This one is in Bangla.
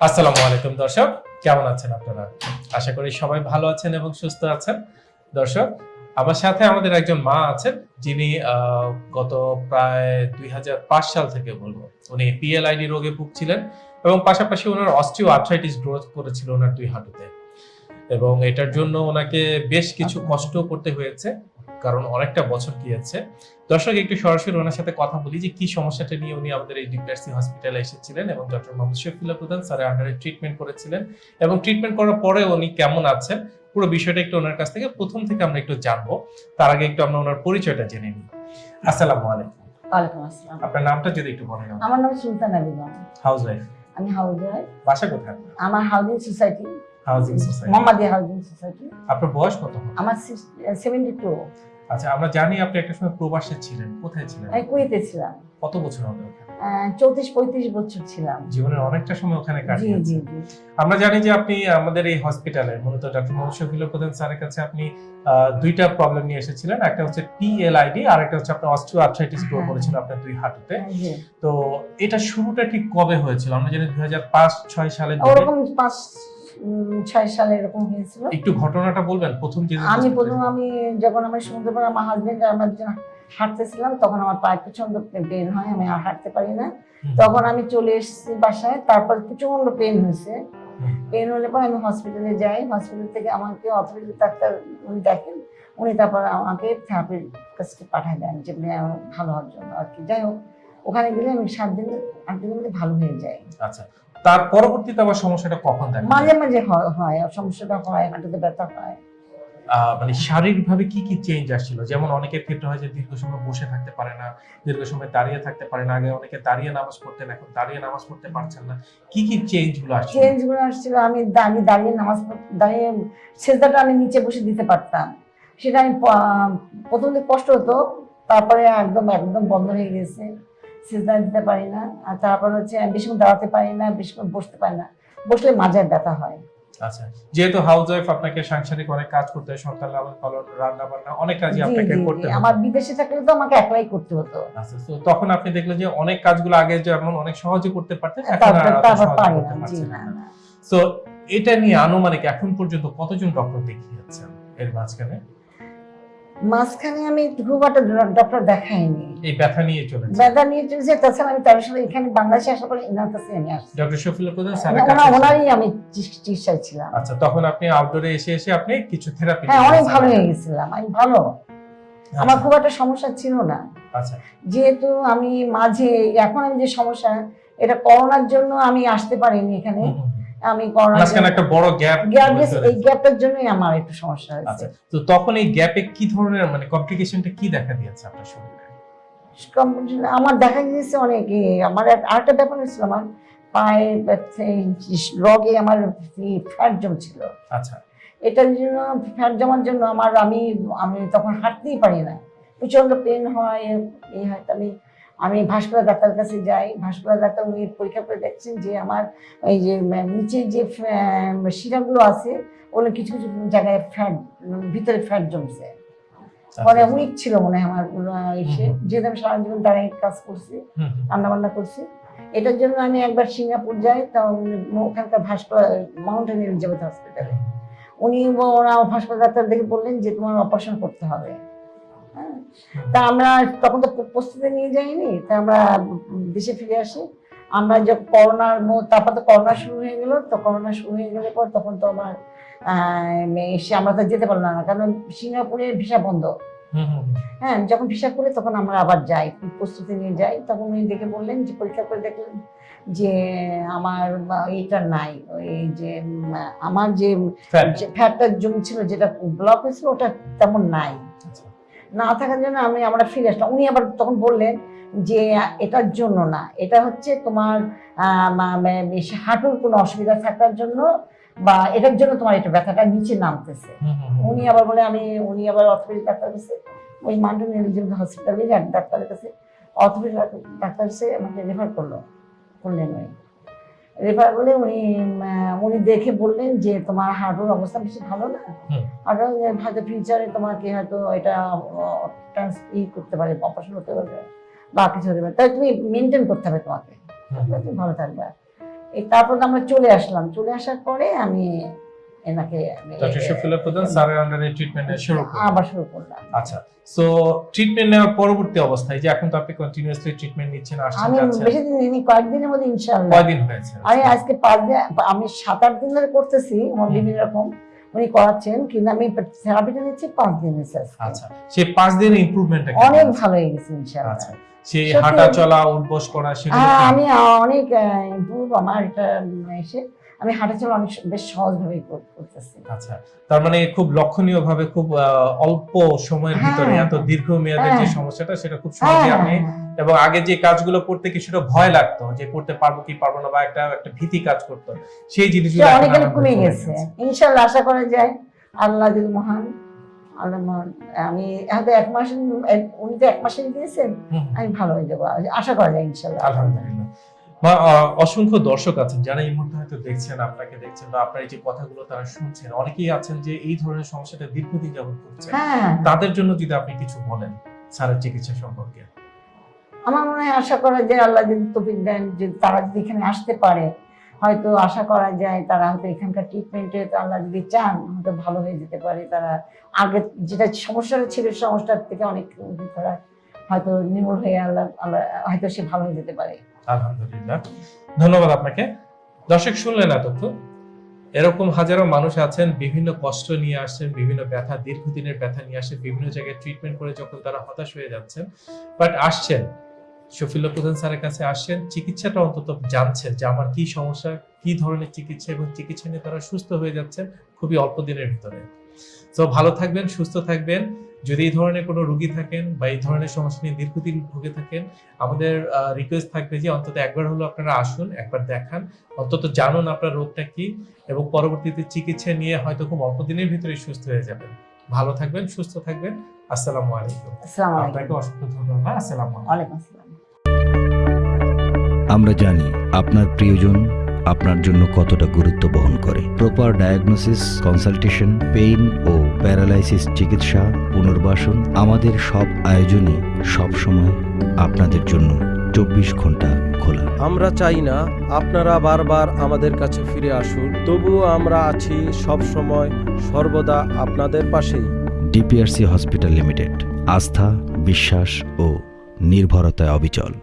আসসালামু আলাইকুম, দর্শক। কেমন আছেন আপনারা? আশা করি সবাই ভালো আছেন এবং সুস্থ আছেন। দর্শক, আমার সাথে আমাদের একজন মা আছেন, যিনি গত প্রায় দুই হাজার পাঁচ সাল থেকে বলব, উনি পিএলআইডি রোগে ভুগছিলেন এবং পাশাপাশি ওনার অস্ট্রিও আর্থাইটিস গ্রোথ করেছিল ওনার দুই হাঁটুতে। এবং এটার জন্য ওনাকে বেশ কিছু কষ্ট করতে হয়েছে কারণ অনেকটা বছর গিয়েছে। দর্শক একটু সরাসরি ওনার সাথে কথা বলি যে কি সমস্যাটা নিয়ে উনি আমাদের এই ডিপিআরসি হসপিটালে এসেছিলেন এবং ডক্টর মোহাম্মদ শফিউল্লাহ প্রধান স্যারের আন্ডারে ট্রিটমেন্ট করেছিলেন এবং ট্রিটমেন্ট করার পরে উনি কেমন আছেন পুরো বিষয়টা একটু ওনার কাছ থেকে প্রথম থেকে আমরা একটু জানব। তার আগে একটু আমরা ওনার পরিচয়টা জেনে নিই। আসসালামু আলাইকুম। ওয়ালাইকুম আসসালাম। আপনার নামটা যদি একটু বলেন আমার নাম সুলতানা বেগম। হাউস ওয়াইফ আমি হাউস ওয়াইফ বাসা কোথায় আমার housing society housing society housing society আপনার বয়স কত আমার সেভেন্টি টু আচ্ছা আমরা জানি আপনি একটা সময় প্রবাসে ছিলেন। কোথায় ছিলেন? আমি কুয়েতে ছিলাম। কত বছর হবে ওখানে? চৌত্রিশ পঁয়ত্রিশ বছর ছিলাম। জীবনের অনেকটা সময় ওখানে কাটিয়েছেন। আমরা জানি যে আপনি আমাদের এই হসপিটালে মূলত ডক্টর শফিউল্লাহ প্রধান স্যারের কাছে আপনি দুইটা প্রবলেম নিয়ে এসেছিলেন। একটা হচ্ছে পিএলআইডি আর একটা হচ্ছে আপনার অস্টিও আর্থ্রাইটিস গ্রো হ্যাঁ। করেছিল আপনার দুই হাঁটুতে। তো এটা শুরুটা ঠিক কবে হয়েছিল? আমরা জানি দুই হাজার পাঁচ ছয় সালে ওরকম পাঁচ ছয় সালে এরকম হয়েছিল। একটু ঘটনাটা বলবেন প্রথম আমি প্রথম আমি যখন আমার সমুদ্র পাড়ে আমার হাজবেন্ড আমার হাঁটতেছিলাম তখন আমার পায়ে প্রচণ্ড পেন হয় আমি আর হাঁটতে পারি না। তখন আমি চলে এসেছি বাসায় তারপর প্রচণ্ড পেন হয়েছে। পেন হলে পরে আমি হসপিটালে যাই হসপিটাল থেকে আমাকে অথরিটি ডাক্তার উনি দেখেন উনি তারপর আমাকে থেরাপির কাছে পাঠায় দেন যে ভালো হওয়ার জন্য আর কি। যাই হোক ওখানে গেলে আমি সাত দিন আট দিনের মধ্যে ভালো হয়ে যাই আচ্ছা তার পরবর্তীতে আবার সমস্যাটা কখন দেখা মাঝে মাঝে হয়- সমস্যাটা হয় হাঁটুতে ব্যথা হয়। মানে শারীরিকভাবে কি কি চেঞ্জ আসছিল? যেমন অনেকের ক্ষেত্রে হয় যে দীর্ঘ সময় বসে থাকতে পারে না দীর্ঘ সময় দাঁড়িয়ে থাকতে পারে না আগে অনেকে দাঁড়িয়ে নামাজ পড়তেন এখন দাঁড়িয়ে নামাজ পড়তে পারছেন না। কি কি চেঞ্জগুলো আসছিল? চেঞ্জগুলো আসছিল আমি আমি দাঁড়িয়ে নামাজ দাঁড়িয়ে সেজদাটা আমি নিচে বসে দিতে পারতাম। সেটা আমি প্রথম দিকে কষ্ট হতো তারপরে একদম একদম বন্ধ হয়ে গেছে। সেজদা দিতে পারি না আর তারপর হচ্ছে বেশিক্ষণ দাঁড়াতে পারি না বেশিক্ষণ বসতে পারি না। বসলে মাজার ব্যথা হয়। আচ্ছা যেহেতু হাউস ওয়াইফ আপনাকে সাংসারিক অনেক কাজ করতে হয় সন্তান লালন পালন রান্না বান্না অনেক কাজই আপনাকে করতে হয়। আমার বিদেশে থাকলে তো আমাকে একলাই করতে হতো। আচ্ছা তো তখন আপনি দেখলেন যে অনেক কাজগুলো আগে যেমন অনেক সহজে করতে পারতেন এখন আর সহজে করতে পারছেন না। এটা নিয়ে আনুমানিক এখন পর্যন্ত কতজন ডক্টর দেখিয়েছেন এর মাঝখানে? মাঝখানে আমি খুব একটা ডক্টর দেখাইনি। এই ব্যথা নিয়ে চলেছে। ব্যথা নিয়ে চলেছে তাছাড়া আমি তেরো সালে এখানে বাংলাদেশে আসার পরে ইনার কাছে আমি আসছি। ডক্টর প্রধান স্যারের কাছে ওনারই আমি চিকিৎসায় ছিলাম। আচ্ছা তখন আপনি আউটডোরে এসে এসে আপনি কিছু থেরাপি হ্যাঁ অনেক ভালো হয়ে গেছিলাম আমি ভালো। আমার খুব একটা সমস্যা ছিল না। আচ্ছা। যেহেতু আমি মাঝে এখন আমি যে সমস্যা এটা করোনার জন্য আমি আসতে পারিনি এখানে। আমি একটা বড় গ্যাপ গ্যাপ এই গ্যাপের জন্যই আমার একটু সমস্যা হয়েছে। আচ্ছা তো তখন এই গ্যাপে কি ধরনের মানে কমপ্লিকেশনটা কি দেখা দিয়েছে আপনার শরীরে? আমার দেখা গিয়েছে অনেক। আমার আরেকটা ব্যাপার হয়েছিল আমার পায়ে রগে আমার ফ্যাট জমছিল। আচ্ছা। এটার জন্য ফ্যাট জমার জন্য আমার আমি আমি তখন হাঁটতেই পারি না। প্রচণ্ড পেন হয় এই হয় আমি আমি ভাস্কুলার ডাক্তার কাছে যাই ভাস্কুলার ডাক্তার উনি পরীক্ষা করে দেখছেন যে আমার এই যে নিচে যে শিরাগুলো আছে ওগুলো কিছু কিছু জায়গায় ফ্যাট ভিতরে ফ্যাট জমছে পরে আচ্ছা, উইক ছিল মনে হয় আমার এসে। যেহেতু আমি সারা জীবন দাঁড়িয়ে কাজ করছি হুম, হুম। রান্না বান্না করছি এটার জন্য আমি একবার সিঙ্গাপুর যাই তা ওখানকার ভাস্কুলার মাউন্টেন এলিজাবেথ হসপিটালে উনি ওরা ভাস্কর ডাক্তার দেখে বললেন যে তোমার অপারেশন করতে হবে। তা আমরা তখন তো প্রস্তুতি নিয়ে যাইনি তা আমরা দেশে ফিরে আসি। আমরা যে করোনার তারপর তো করোনা শুরু হয়ে গেল তো করোনা শুরু হয়ে গেলে পর তখন তো আমার এসে আমরা তো যেতে পারলাম না কারণ সিঙ্গাপুরে ভিসা বন্ধ। হ্যাঁ যখন ভিসা করে তখন আমরা আবার যাই প্রস্তুতি নিয়ে যাই। তখন উনি দেখে বললেন যে পরীক্ষা করে দেখলেন যে আমার এইটা নাই ওই যে আমার যে ফ্যাটটা জমছিল যেটা ব্লক হয়েছিল ওটা তেমন নাই। আচ্ছা। না থাকার জন্য আমি আমরা ফিরে আসলাম। উনি আবার তখন বললেন যে এটার জন্য না। এটা হচ্ছে তোমার হাঁটুর কোনো অসুবিধা থাকার জন্য বা এটার জন্য তোমার এটা ব্যথাটা নিচে নামতেছে। উনি আবার বলে আমি উনি আবার অর্থোপেডিক ডাক্তার কাছে ওই মান্টন এলিজেন্ট হসপিটালে এক ডাক্তারের কাছে অর্থোপেডিক ডাক্তার কাছে আমাকে রেফার করল। করলেন উনি। রেফার করলে উনি উনি দেখে বললেন যে তোমার হার্টের অবস্থা বেশি ভালো না। হার্টের হয়তো ফিউচারে তোমাকে হয়তো এটা ই করতে পারে অপারেশন হতে পারবে বা কিছু হতে পারে। তাই তুমি মেনটেন করতে হবে তোমাকে। তুমি ভালো থাকবে। এই তারপর আমরা চলে আসলাম। চলে আসার পরে আমি এনাকে আমি- ডক্টর শফিউল্লাহ প্রধান স্যারের আন্ডারে ট্রিটমেন্ট শুরু করলেন আবার শুরু করলাম আচ্ছা সো ট্রিটমেন্ট নেওয়ার পরবর্তী অবস্থায় যে এখন তো আপনি কন্টিনিউয়াসলি ট্রিটমেন্ট নিচ্ছেন আসছেন আমি বেশি দিন কয়েকদিনের মধ্যে ইনশাল্লাহ কয়দিন হয়েছে আমি আজকে পাঁচ দিন আমি সাত আট দিন ধরে করতেছি বিভিন্ন রকম উনি করাচ্ছেন কিন্তু আমি থেরাপিটা নিচ্ছি পাঁচ দিন হয়েছে আচ্ছা সেই পাঁচ দিনের ইমপ্রুভমেন্টটা অনেক ভালো হয়ে গেছে ইনশাল্লাহ আচ্ছা সেই হাঁটা চলা উঠবস করা সেগুলো আমি অনেক ইমপ্রুভ আমার এটা এসে আমি হাঁটা চলা অনেক বেশ সহজভাবে করতেছি। আচ্ছা তার মানে খুব লক্ষণীয় ভাবে খুব অল্প সময়ের হ্যাঁ, ভিতরে এত দীর্ঘ মেয়াদের যে হ্যাঁ। সমস্যাটা সেটা খুব সহজে হ্যাঁ, আপনি। এবং আগে যে কাজগুলো করতে কিছুটা ভয় লাগতো যে করতে পারব কি পারব না বা একটা একটা ভীতি কাজ করতো সেই জিনিসগুলো অনেকখানি কমে গেছে। ইনশাল্লাহ আশা করা যায় আল্লাহ যদি মহান আমি হয়তো এক মাস উনি তো এক মাসে দিয়েছেন। আমি ভালো হয়ে যাব। আশা করা যায় ইনশাল্লাহ। আলহামদুলিল্লাহ। বা অসংখ্য দর্শক আছেন যারা এই মুহূর্তে হয়তো দেখছেন আপনাকে দেখছেন বা আপনার এই যে কথাগুলো তারা শুনছেন অনেকেই আছেন যে এই ধরনের সমস্যাটা দীর্ঘদিন যাবত করছেন হ্যাঁ। তাদের জন্য যদি আপনি কিছু বলেন স্যারের চিকিৎসা সম্পর্কে। আমার মনে হয় আশা করা যায় আল্লাহ যদি তফিক দেন যে তারা যদি এখানে আসতে পারে হয়তো আশা করা যায় তারা হয়তো এখানকার ট্রিটমেন্টে আল্লাহ যদি চান হয়তো ভালো হয়ে যেতে পারে। তারা আগে যেটা সমস্যাটা ছিল সমস্যার থেকে অনেক তারা হয়তো নির্মূল হয়ে আল্লাহ আল্লাহ হয়তো সে ভালো হয়ে যেতে পারে। আলহামদুলিল্লাহ। ধন্যবাদ আপনাকে। দর্শক, শুনলেন এতক্ষণ। এরকম হাজারো মানুষ আছেন, বিভিন্ন কষ্ট নিয়ে আসছেন, বিভিন্ন ব্যথা, দীর্ঘদিনের ব্যথা নিয়ে আসছেন, বিভিন্ন জায়গায় ট্রিটমেন্ট করে যখন তারা হতাশ হয়ে যাচ্ছেন। বাট আসছেন। শফিল্লা প্রধান স্যারের কাছে আসছেন। চিকিৎসাটা অন্তত জানছেন যে আমার কি সমস্যা, কি ধরনের চিকিৎসা এবং চিকিৎসা নিয়ে তারা সুস্থ হয়ে যাচ্ছেন খুবই অল্প দিনের ভিতরে। তো ভালো থাকবেন, সুস্থ থাকবেন। যদি এই ধরনের কোনো রুগী থাকেন বা এই ধরনের সমস্যা নিয়ে দীর্ঘদিন ভুগে থাকেন আমাদের রিকোয়েস্ট থাকবে যে অন্তত একবার হলো আপনারা আসুন একবার দেখান। অন্তত জানুন আপনার রোগটা কি এবং পরবর্তীতে চিকিৎসা নিয়ে হয়তো খুব অল্প দিনের ভিতরে সুস্থ হয়ে যাবেন। ভালো থাকবেন সুস্থ থাকবেন। আসসালামু আলাইকুম। আপনাকে অসংখ্য ধন্যবাদ। আসসালামু আলাইকুম। আসসালাম। আমরা জানি আপনার প্রিয়জন আপনার জন্য কতটা গুরুত্ব বহন করে। প্রপার ডায়াগনোসিস কনসালটেশন পেইন ও প্যারালাইসিস চিকিৎসা পুনর্বাসন আমাদের সব আয়োজনই সবসময় আপনাদের জন্য চব্বিশ ঘণ্টা খোলা। আমরা চাই না আপনারা বারবার আমাদের কাছে ফিরে আসুন তবুও আমরা আছি সব সময় সর্বদা আপনাদের পাশেই। ডিপিআরসি হসপিটাল লিমিটেড আস্থা বিশ্বাস ও নির্ভরতায় অবিচল।